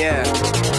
Yeah.